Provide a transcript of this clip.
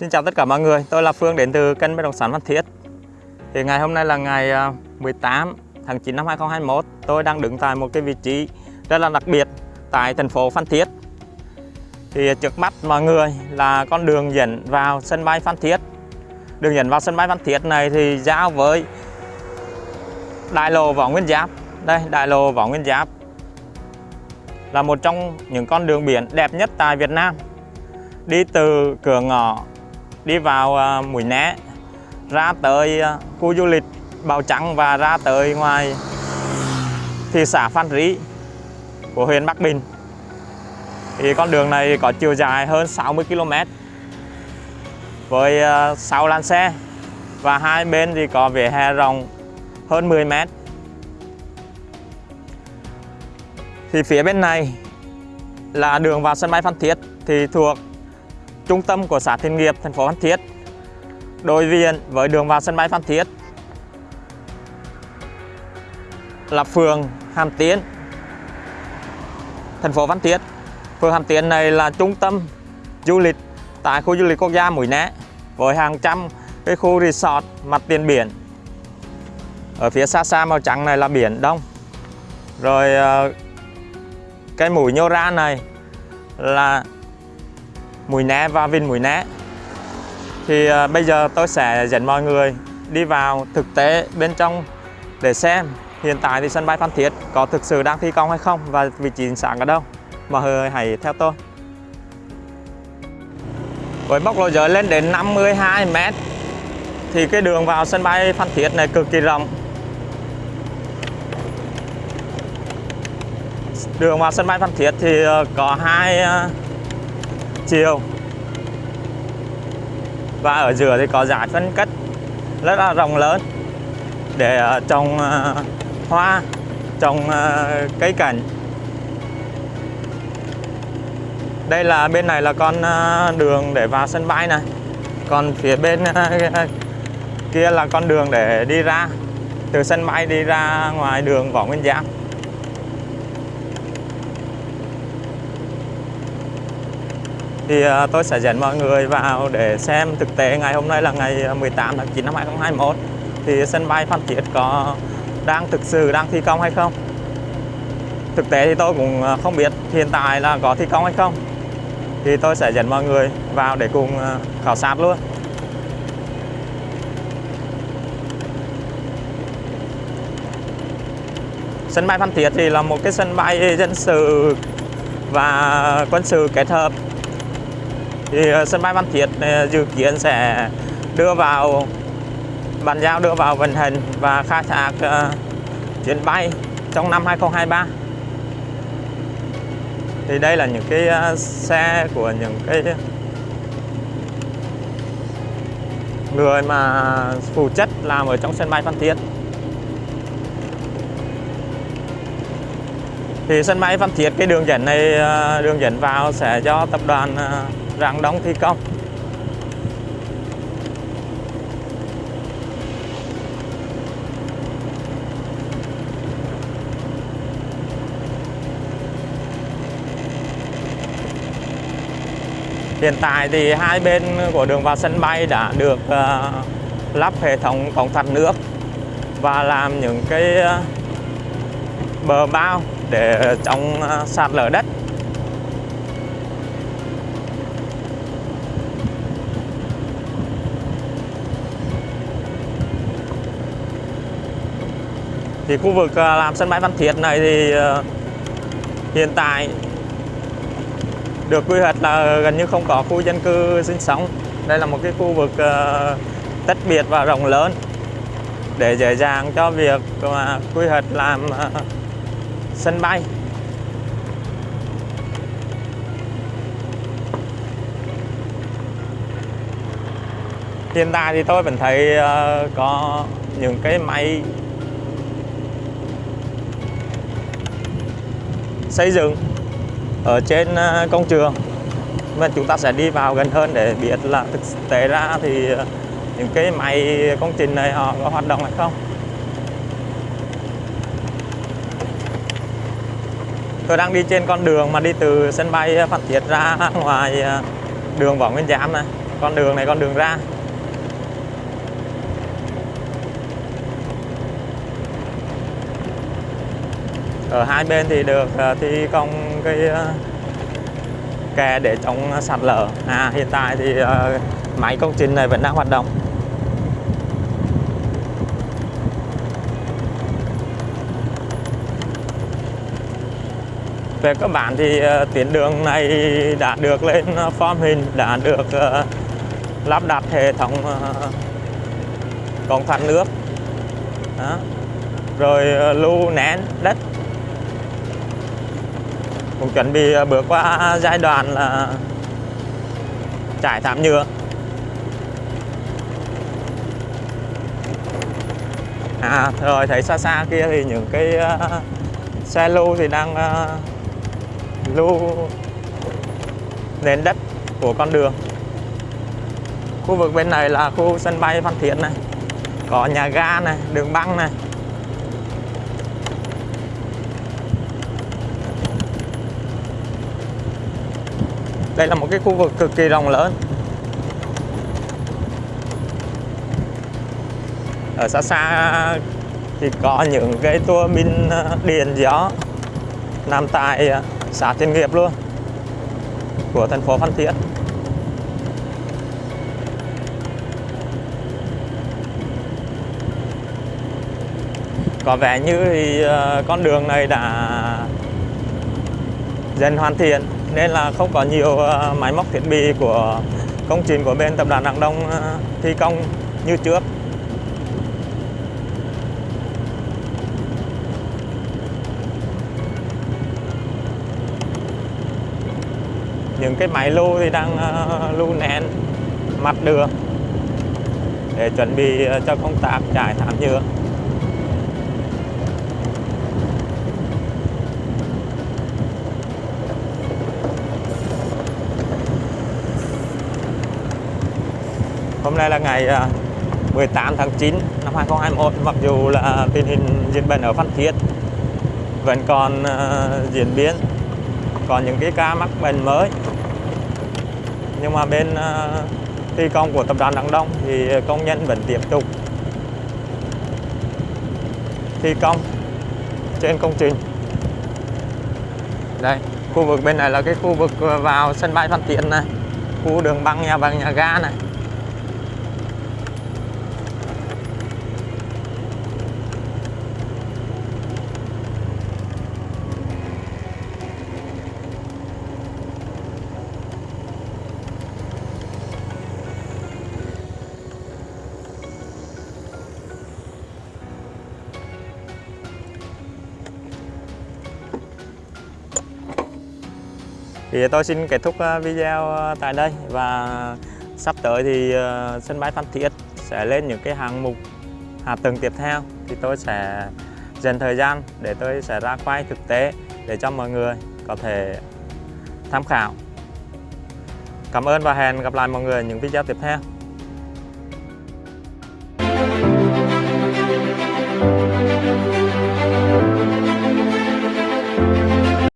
Xin chào tất cả mọi người, tôi là Phương đến từ kênh bất động sản Phan Thiết. Thì ngày hôm nay là ngày à, 18 tháng 9 năm 2021, tôi đang đứng tại một cái vị trí rất là đặc biệt tại thành phố Phan Thiết. Thì trước mắt mọi người là con đường dẫn vào sân bay Phan Thiết. Đường dẫn vào sân bay Phan Thiết này thì giao với đại lộ Võ Nguyên Giáp. Đây, đại lộ Võ Nguyên Giáp là một trong những con đường biển đẹp nhất tại Việt Nam. Đi từ cửa ngõ đi vào à, Mũi Né, ra tới à, khu du lịch Bào Trắng và ra tới ngoài thị xã Phan Rí của huyện Bắc Bình. Thì con đường này có chiều dài hơn 60 km với à, 6 làn xe và hai bên thì có vỉa hè rộng hơn 10 m thì phía bên này là đường vào sân bay Phan Thiết thì thuộc trung tâm của xã Thiên Nghiệp, thành phố Phan Thiết. Đối diện với đường vào sân bay Phan Thiết là phường Hàm Tiến, thành phố Phan Thiết. Phường Hàm Tiến này là trung tâm du lịch tại khu du lịch quốc gia Mũi Né với hàng trăm cái khu resort mặt tiền biển. Ở phía xa xa màu trắng này là biển Đông. Rồi ờ, cái mũi nhô ra này là mùi Né và Vinh mùi Né thì uh, bây giờ tôi sẽ dẫn mọi người đi vào thực tế bên trong để xem hiện tại thì sân bay Phan Thiết có thực sự đang thi công hay không và vị trí sáng ở đâu. Mọi người hãy theo tôi. Với bốc lộ giới lên đến 52 m thì cái đường vào sân bay Phan Thiết này cực kỳ rộng. Đường vào sân bay Phan Thiết thì à, có hai à, chiều và ở giữa thì có giải phân cách rất là rộng lớn. Để ờ, trồng ờ, hoa, trồng ờ, cây cảnh. Đây là bên này là con đường để vào sân bay này. Còn phía bên kia là con đường để đi ra. Từ sân bay đi ra ngoài đường Võ Nguyên Giáp. Thì à, tôi sẽ dẫn mọi người vào để xem thực tế ngày hôm nay là ngày à, 18 tháng 9 năm 2021 thì sân bay Phan Thiết có đang thực sự đang thi công hay không? Thực tế thì tôi cũng à, không biết, hiện tại là có thi công hay không? Thì tôi sẽ dẫn mọi người vào để cùng khảo sát luôn. Sân bay Phan Thiết thì là một cái sân bay dân sự và quân sự kết hợp thì ờ, sân bay Phan Thiết ờ, dự kiến sẽ đưa vào bàn giao đưa vào vận hành và khai thác uh, chuyến bay trong năm 2023 thì đây là những cái uh, xe của những cái người mà phụ trách làm ở trong sân bay Phan Thiết. Thì sân bay Phan Thiết cái đường dẫn này đường dẫn vào sẽ do tập đoàn rạng đông thi công. Hiện tại thì hai bên của đường vào sân bay đã được uh, lắp hệ thống cống thoát nước và làm những cái uh, bờ bao để chống uh, sạt lở đất. Thì khu vực à, làm sân bay văn Thiết này thì ờ, hiện tại được quy hoạch là gần như không có khu dân cư sinh sống. Đây là một cái khu vực ờ, tách biệt và rộng lớn để dễ dàng cho việc mà quy hoạch làm sân bay. Hiện tại thì tôi vẫn thấy có những cái máy xây dựng ở trên à, công trường. Mà chúng ta sẽ đi vào gần hơn để biết là thực tế ra thì à, những cái máy công trình này họ có hoạt động hay không. Tôi đang đi trên con đường mà đi từ sân bay Phan Thiết ra ngoài à, đường Võ Nguyên Giám này. Con đường này, con đường ra. Ở hai bên thì được ờ, thi công cái ờ, kè để chống sạt lở. À hiện tại thì ờ, máy công trình này vẫn đang hoạt động. Về cơ bản thì tuyến đường này đã được lên form hình, đã được lắp đặt hệ thống cống thoát nước. Đó. rồi lưu nén đất cũng chuẩn bị à, bước qua giai đoạn là trải thảm nhựa. À rồi thấy xa xa kia thì những cái uh, xe lưu thì đang uh, lưu nền đất của con đường. Khu vực bên này là khu sân bay Phan Thiết này có nhà ga này đường băng này. Đây là một cái khu vực cực kỳ rộng lớn ở xa xa thì có những cái tua bin ờ, điện gió nằm tại ờ, xã Thiên Nghiệp luôn, của thành phố Phan Thiết. Có vẻ như thì ờ, con đường này đã dần hoàn thiện nên là không có nhiều ờ, máy móc thiết bị của công trình của bên tập đoàn Đăng Đông ờ, thi công như trước. những cái máy lưu thì đang ờ, lưu nén mặt đường để chuẩn bị cho công tác trải thảm nhựa Hôm nay là ngày à, 18 tháng 9 năm 2021 mặc dù là tình hình dịch bệnh ở Phan Thiết vẫn còn uh, diễn biến còn những cái ca mắc bệnh mới. Nhưng mà bên uh, thi công của tập đoàn Đăng Đông thì công nhân vẫn tiếp tục thi công trên công trình. Đây khu vực bên này là cái khu vực vào sân bay Phan Thiết này khu đường băng nhà bằng nhà ga này. Thì tôi xin kết thúc ờ, video ờ, tại đây và sắp tới thì ờ, sân bay Phan Thiết sẽ lên những cái hạng mục hạ tầng tiếp theo thì tôi sẽ dành thời gian để tôi sẽ ra quay thực tế để cho mọi người có thể tham khảo. Cảm ơn và hẹn gặp lại mọi người những video tiếp theo.